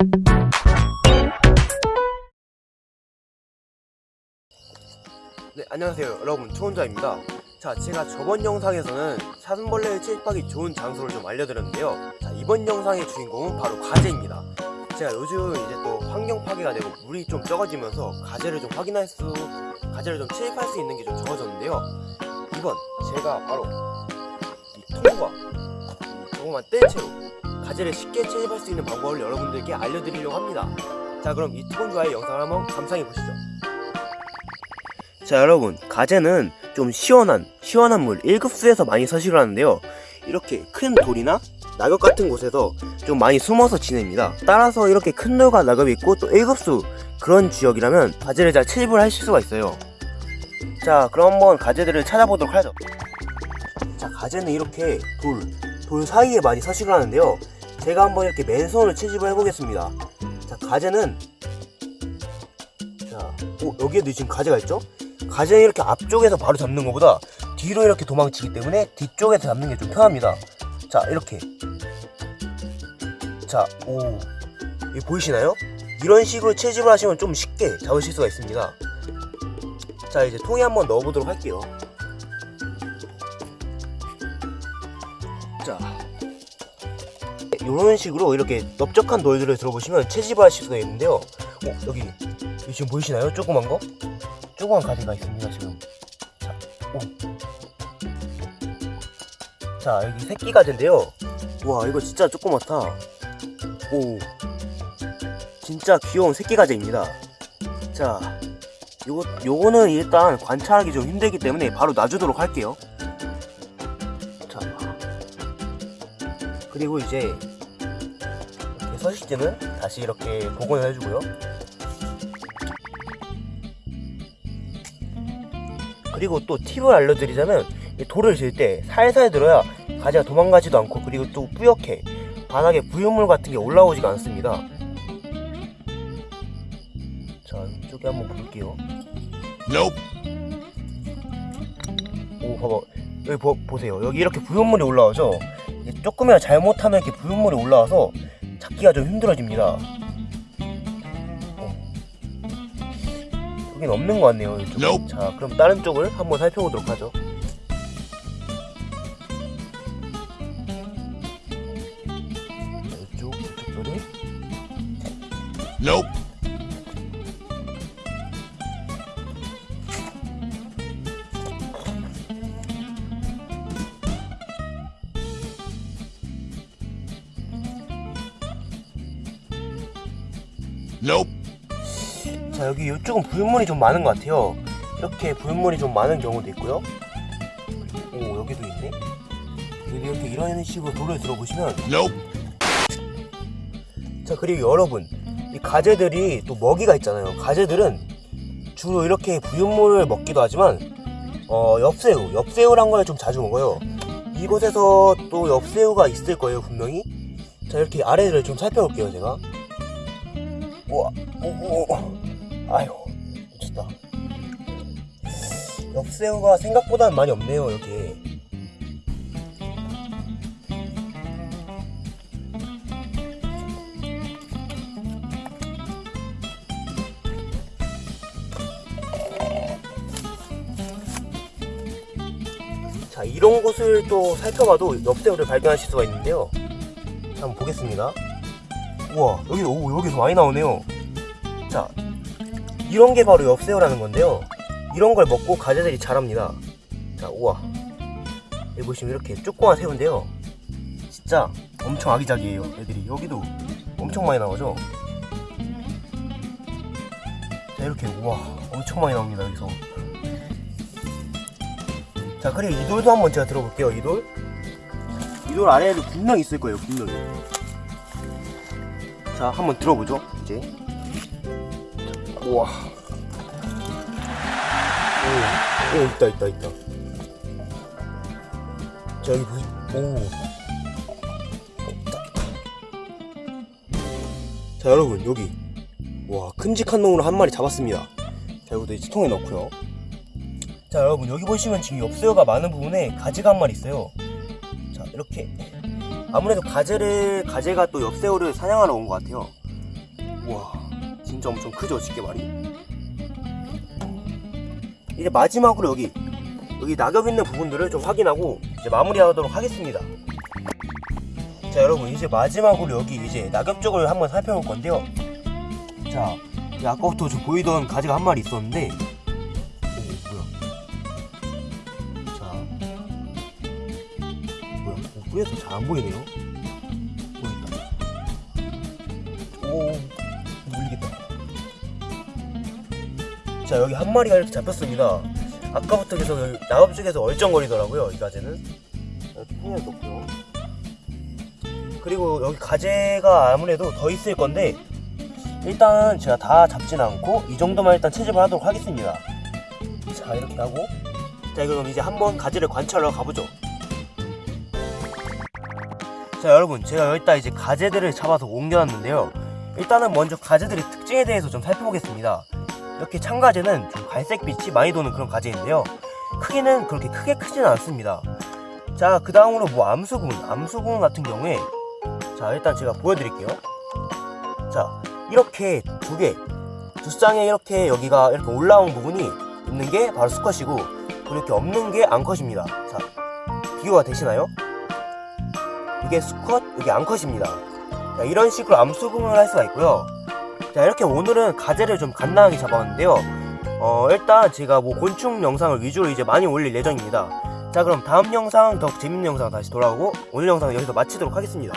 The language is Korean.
네, 안녕하세요. 여러분, 초혼자입니다. 자, 제가 저번 영상에서는 사슴벌레를 채집하기 좋은 장소를 좀 알려드렸는데요. 자, 이번 영상의 주인공은 바로 가재입니다. 제가 요즘 이제 또 환경 파괴가 되고 물이 좀 적어지면서 가재를 좀 확인할 수, 가재를 좀 채집할 수 있는 게 좀 적어졌는데요. 이번 제가 바로 이 통과, 이 조그만 떼채로 가재를 쉽게 채집할 수 있는 방법을 여러분들께 알려드리려고 합니다. 자, 그럼 이 통과의 영상을 한번 감상해 보시죠. 자 여러분 가재는 좀 시원한 시원한 물 1급수에서 많이 서식을 하는데요. 이렇게 큰 돌이나 낙엽 같은 곳에서 좀 많이 숨어서 지냅니다. 따라서 이렇게 큰 돌과 낙엽이 있고 또 1급수 그런 지역이라면 가재를 잘 채집을 하실 수가 있어요. 자 그럼 한번 가재들을 찾아보도록 하죠. 자 가재는 이렇게 돌, 돌 사이에 많이 서식을 하는데요 제가 한번 이렇게 맨손으로 채집을 해보겠습니다 자 가재는 자 오, 여기에도 지금 가재가 있죠? 가재는 이렇게 앞쪽에서 바로 잡는 것보다 뒤로 이렇게 도망치기 때문에 뒤쪽에서 잡는 게 좀 편합니다. 자, 이렇게. 자, 오. 이 보이시나요? 이런 식으로 채집을 하시면 좀 쉽게 잡으실 수가 있습니다. 자, 이제 통에 한번 넣어보도록 할게요. 이런 식으로 이렇게 넓적한 돌들을 들어보시면 채집을 하실 수가 있는데요. 어, 여기, 지금 보이시나요? 조그만 거? 조그만 가지가 있습니다 지금 자, 오. 자 여기 새끼 가지인데요 와 이거 진짜 조그맣다 오 진짜 귀여운 새끼 가지입니다 자 요거, 요거는 일단 관찰하기 좀 힘들기 때문에 바로 놔주도록 할게요 자 그리고 이제 서식지는 다시 이렇게 복원을 해주고요. 그리고 또 팁을 알려드리자면 이 돌을 질 때 살살 들어야 가지가 도망가지도 않고 그리고 또 뿌옇게 바닥에 부유물 같은 게 올라오지가 않습니다. 자 이쪽에 한번 볼게요. 오 봐봐. 여기 보, 보세요. 여기 이렇게 부유물이 올라오죠 조금이라도 잘못하면 이렇게 부유물이 올라와서 잡기가 좀 힘들어집니다 여긴 없는 것 같네요. 이쪽. Nope. 자, 그럼 다른 쪽을 한번 살펴보도록 하죠. 자, 이쪽, 이쪽 소리. Nope. Nope. 자, 여기 이쪽은 부유물이 좀 많은 것 같아요. 이렇게 부유물이 좀 많은 경우도 있고요. 오, 여기도 있네. 여기 이렇게 이런 식으로 돌을 들어보시면 Nope. 자 그리고 여러분 이 가재들이 또 먹이가 있잖아요 가재들은 주로 이렇게 부유물을 먹기도 하지만 어 엽새우 엽새우란 걸 좀 자주 먹어요 이곳에서 또 엽새우가 있을 거예요 분명히 자 이렇게 아래를 좀 살펴볼게요 제가 우와 오 오 아유 미쳤다. 엽새우가 생각보다는 많이 없네요 여기에 자 이런 곳을 또 살펴봐도 엽새우를 발견하실 수가 있는데요. 자, 한번 보겠습니다 우와 여기 오 여기서 많이 나오네요. 자 이런 게 바로 엽새우라는 건데요. 이런 걸 먹고 가재들이 자랍니다. 자 우와. 여기 보시면 이렇게 조그만 새우인데요. 진짜 엄청 아기자기해요 애들이. 여기도 엄청 많이 나오죠? 자 이렇게 우와. 엄청 많이 나옵니다 여기서. 자 그리고 이 돌도 한번 제가 들어볼게요 이 돌. 이돌 아래에도 분명히 있을 거예요 분명히. 자 한번 들어보죠 이제. 자, 우와. 오, 오 있다 있다 있다. 자 여기 보시. 오. 자 여러분 여기 와 큼직한 놈으로 한 마리 잡았습니다. 자 이것도 이제 통에 넣고요. 자 여러분 여기 보시면 지금 엽새우가 많은 부분에 가지가 한 마리 있어요 자 이렇게 아무래도 가재를 가재가 또 엽새우를 사냥하러 온 것 같아요. 우와 진짜 엄청 크죠 집게말이? 이제 마지막으로 여기 여기 낙엽 있는 부분들을 좀 확인하고 이제 마무리하도록 하겠습니다. 자 여러분 이제 마지막으로 여기 이제 낙엽 쪽을 한번 살펴볼 건데요. 자이 아까부터 좀 보이던 가지가 한 마리 있었는데 뿌려서 잘 안 보이네요. 보였다. 오 물리겠다. 자 여기 한 마리가 이렇게 잡혔습니다. 아까부터 계속 낙엽 쪽에서 얼쩡거리더라고요 이 가재는. 뿌려 놓고요. 그리고 여기 가재가 아무래도 더 있을 건데 일단 제가 다 잡진 않고 이 정도만 일단 채집을 하도록 하겠습니다. 자 이렇게 하고. 자 그럼 이제 한번 가재를 관찰하러 가보죠 자 여러분 제가 여기다 이제 가재들을 잡아서 옮겨놨는데요. 일단은 먼저 가재들의 특징에 대해서 좀 살펴보겠습니다. 이렇게 참가재는 좀 갈색빛이 많이 도는 그런 가재인데요. 크기는 그렇게 크게 크지는 않습니다. 자 그 다음으로 뭐 암수군 암수군 같은 경우에 자 일단 제가 보여드릴게요. 자 이렇게 두 개, 두 쌍에 이렇게 여기가 이렇게 올라온 부분이 있는 게 바로 수컷이고 그리고 이렇게 없는 게 암컷입니다. 자, 비교가 되시나요? 이게 수컷, 이게 암컷입니다. 자, 이런 식으로 암수금을 할 수가 있고요. 자, 이렇게 오늘은 가재를 좀 간단하게 잡았는데요. 어, 일단 제가 뭐 곤충 영상을 위주로 이제 많이 올릴 예정입니다. 자, 그럼 다음 영상 더 재밌는 영상 다시 돌아오고 오늘 영상은 여기서 마치도록 하겠습니다.